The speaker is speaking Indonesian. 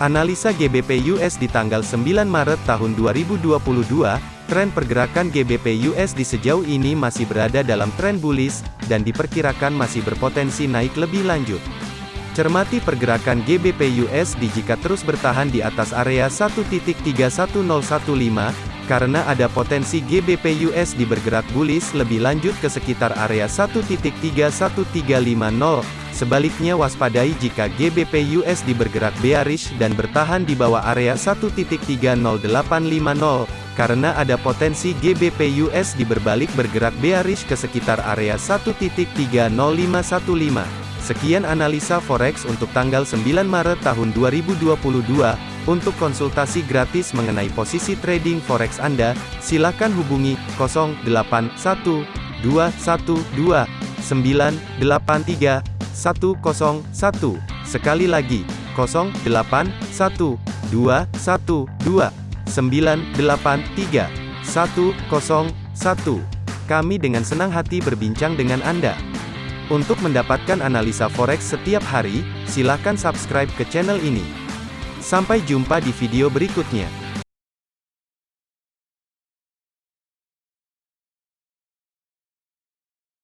Analisa GBP US di tanggal 9 Maret tahun 2022, tren pergerakan GBP USD sejauh ini masih berada dalam tren bullish, dan diperkirakan masih berpotensi naik lebih lanjut. Cermati pergerakan GBP USD jika terus bertahan di atas area 1.31015, karena ada potensi GBP USD bergerak bullish lebih lanjut ke sekitar area 1.31350. Sebaliknya waspadai jika GBP USD bergerak bearish dan bertahan di bawah area 1.30850, karena ada potensi GBP USD berbalik bergerak bearish ke sekitar area 1.30515. Sekian analisa forex untuk tanggal 9 Maret tahun 2022. Untuk konsultasi gratis mengenai posisi trading forex Anda, silakan hubungi 081212983101. Sekali lagi, 081212983101. Kami dengan senang hati berbincang dengan Anda. Untuk mendapatkan analisa forex setiap hari, silakan subscribe ke channel ini. Sampai jumpa di video berikutnya.